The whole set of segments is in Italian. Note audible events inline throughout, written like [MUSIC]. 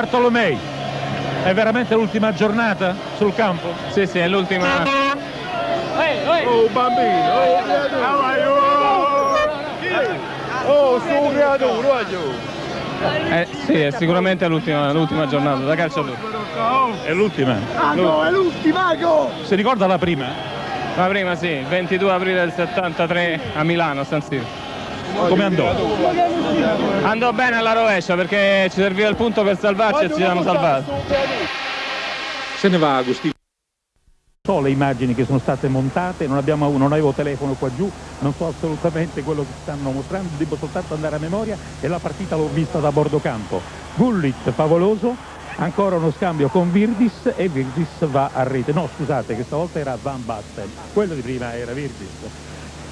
Bartolomei. È veramente l'ultima giornata sul campo? Sì, sì, è l'ultima. Oh bambino, oh su creatore, voglio. Eh, sì, è sicuramente l'ultima giornata da calciatore. È l'ultima. Mago, è l'ultima! Si ricorda la prima? La prima sì, 22 aprile del 73 a Milano, a San Siro. Come andò? Andò bene alla rovescia perché ci serviva il punto per salvarci e ci hanno salvato. Se ne va Agostino. So le immagini che sono state montate, non, abbiamo, non avevo telefono qua giù, non so assolutamente quello che stanno mostrando, devo soltanto andare a memoria e la partita l'ho vista da bordo campo. Gullit favoloso, ancora uno scambio con Virdis e Virdis va a rete. No scusate che stavolta era Van Basten, quello di prima era Virdis.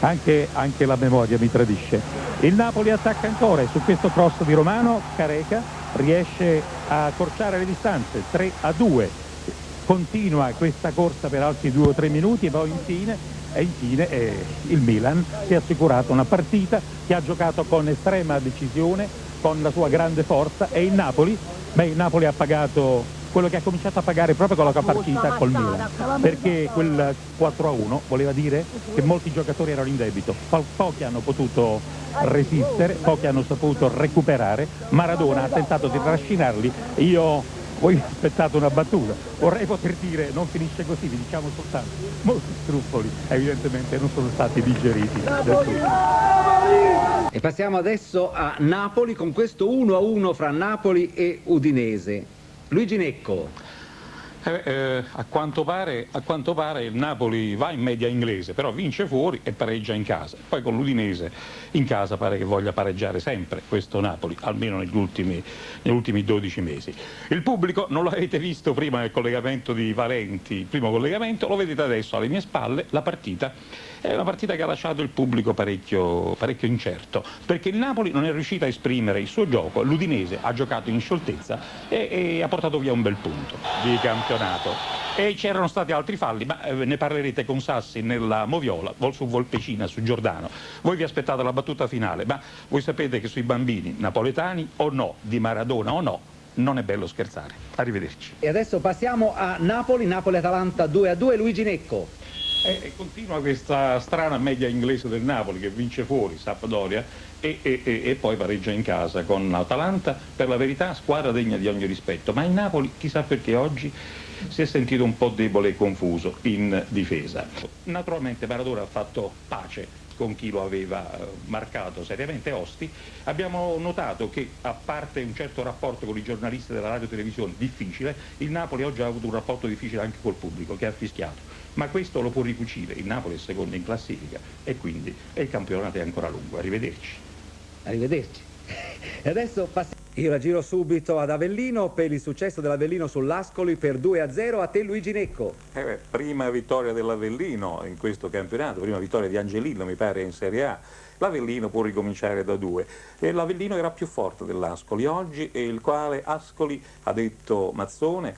Anche, anche la memoria mi tradisce. Il Napoli attacca ancora e su questo cross di Romano Careca riesce a accorciare le distanze. 3 a 2 continua questa corsa per altri due o tre minuti e poi infine, e infine eh, il Milan si è assicurato una partita che ha giocato con estrema decisione, con la sua grande forza. E il Napoli, beh, il Napoli ha pagato quello che ha cominciato a pagare proprio con la partita col Milan. perché quel 4-1 voleva dire che molti giocatori erano in debito. Po pochi hanno potuto resistere pochi hanno saputo recuperare. Maradona ha tentato di trascinarli. Io voi aspettate una battuta, vorrei poter dire non finisce così, vi diciamo soltanto, molti scrupoli evidentemente non sono stati digeriti E passiamo adesso a Napoli con questo 1-1 fra Napoli e Udinese. Luigi Necco. Eh, eh, a, quanto pare, a, quanto pare, il Napoli va in media inglese, però vince fuori e pareggia in casa. Poi con l'Udinese in casa pare che voglia pareggiare sempre questo Napoli, almeno negli ultimi, negli ultimi 12 mesi. Il pubblico non l'avete visto prima nel collegamento di Valenti, il primo collegamento, lo vedete adesso alle mie spalle, la partita è una partita che ha lasciato il pubblico parecchio, parecchio incerto, perché il Napoli non è riuscito a esprimere il suo gioco, l'Udinese ha giocato in scioltezza e, e ha portato via un bel punto di campionato. E c'erano stati altri falli, ma eh, ne parlerete con Sassi nella Moviola, su Volpecina, su Giordano. Voi vi aspettate la battuta finale, ma voi sapete che sui bambini napoletani o no, di Maradona o no, non è bello scherzare. Arrivederci. E adesso passiamo a Napoli, Napoli-Atalanta 2-2, Luigi Necco. E, continua questa strana media inglese del Napoli che vince fuori Sampdoria e, e, e, poi pareggia in casa con l'Atalanta, per la verità squadra degna di ogni rispetto, ma il Napoli chissà perché oggi si è sentito un po' debole e confuso in difesa. Naturalmente Maradona ha fatto pace con chi lo aveva eh, marcato seriamente Osti, abbiamo notato che a parte un certo rapporto con i giornalisti della radio e televisione difficile, il Napoli oggi ha avuto un rapporto difficile anche col pubblico che ha fischiato, ma questo lo può ricucire, il Napoli è secondo in classifica e quindi il campionato è ancora lungo, arrivederci. Arrivederci. [LAUGHS] E adesso passiamo. Io la giro subito ad Avellino per il successo dell'Avellino sull'Ascoli per 2-0 a te Luigi Necco. Eh beh, prima vittoria dell'Avellino in questo campionato, prima vittoria di Angelillo mi pare in Serie A. L'Avellino può ricominciare da due. L'Avellino era più forte dell'Ascoli oggi e il quale Ascoli, ha detto Mazzone,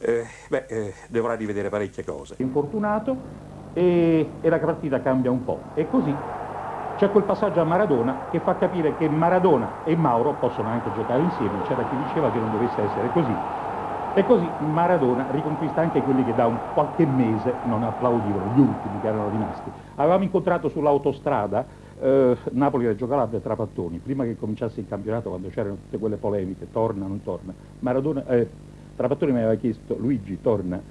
eh, beh, eh, dovrà rivedere parecchie cose. Infortunato e, e la partita cambia un po'. E così c'è quel passaggio a Maradona che fa capire che Maradona e Mauro possono anche giocare insieme, c'era chi diceva che non dovesse essere così. E così Maradona riconquista anche quelli che da un qualche mese non applaudivano, gli ultimi che erano rimasti. Avevamo incontrato sull'autostrada eh, Napoli-Reggio Calabria tra pattoni, prima che cominciasse il campionato, quando c'erano tutte quelle polemiche, torna, non torna. Maradona, eh, Trapattoni mi aveva chiesto, Luigi torna,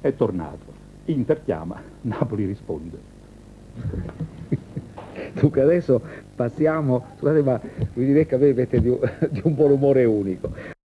è tornato. Inter chiama, [LAUGHS] Napoli risponde. [LAUGHS] Dunque adesso passiamo, scusate ma vi direi che avete di un, [LAUGHS] di un buon umore unico.